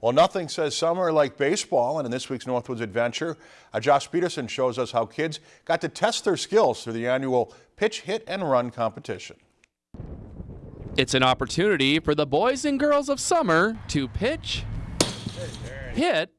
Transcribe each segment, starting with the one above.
Well, nothing says summer like baseball, and in this week's Northwoods Adventure, uh, Josh Peterson shows us how kids got to test their skills through the annual pitch, hit, and run competition. It's an opportunity for the boys and girls of summer to pitch, hit,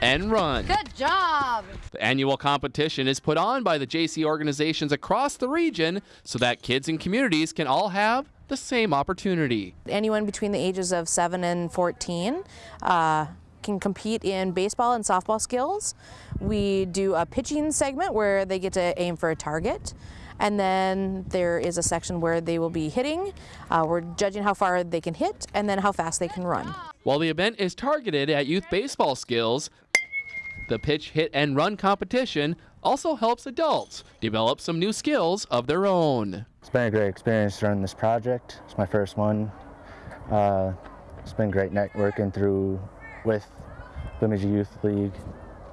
and run. Good job. The annual competition is put on by the JC organizations across the region so that kids and communities can all have the same opportunity. Anyone between the ages of 7 and 14 uh, can compete in baseball and softball skills. We do a pitching segment where they get to aim for a target. And then there is a section where they will be hitting. Uh, we're judging how far they can hit and then how fast they can run. While the event is targeted at youth baseball skills, the pitch, hit, and run competition also helps adults develop some new skills of their own. It's been a great experience running this project. It's my first one. Uh, it's been great networking through with the Bemidji Youth League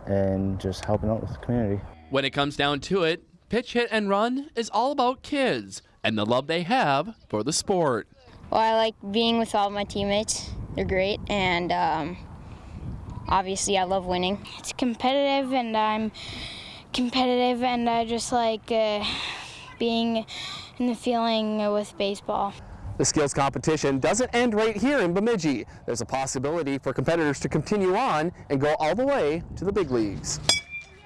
and just helping out with the community. When it comes down to it, pitch, hit, and run is all about kids and the love they have for the sport. Well, I like being with all my teammates. They're great, and um, obviously I love winning. It's competitive and I'm competitive and I just like uh, being in the feeling with baseball. The skills competition doesn't end right here in Bemidji. There's a possibility for competitors to continue on and go all the way to the big leagues.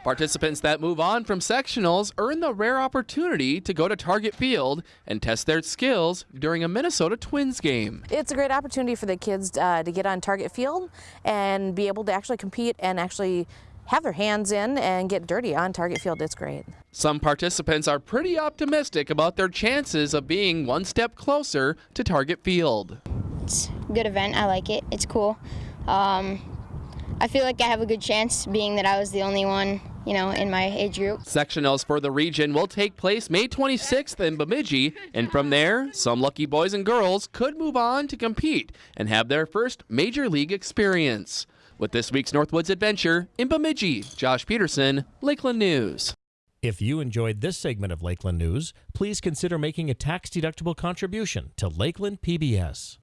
Participants that move on from sectionals earn the rare opportunity to go to Target Field and test their skills during a Minnesota Twins game. It's a great opportunity for the kids uh, to get on Target Field and be able to actually compete and actually have their hands in and get dirty on Target Field. It's great. Some participants are pretty optimistic about their chances of being one step closer to Target Field. It's a good event. I like it. It's cool. Um, I feel like I have a good chance being that I was the only one you know, in my age group. Sectionals for the region will take place May 26th in Bemidji, and from there, some lucky boys and girls could move on to compete and have their first major league experience. With this week's Northwoods Adventure in Bemidji, Josh Peterson, Lakeland News. If you enjoyed this segment of Lakeland News, please consider making a tax-deductible contribution to Lakeland PBS.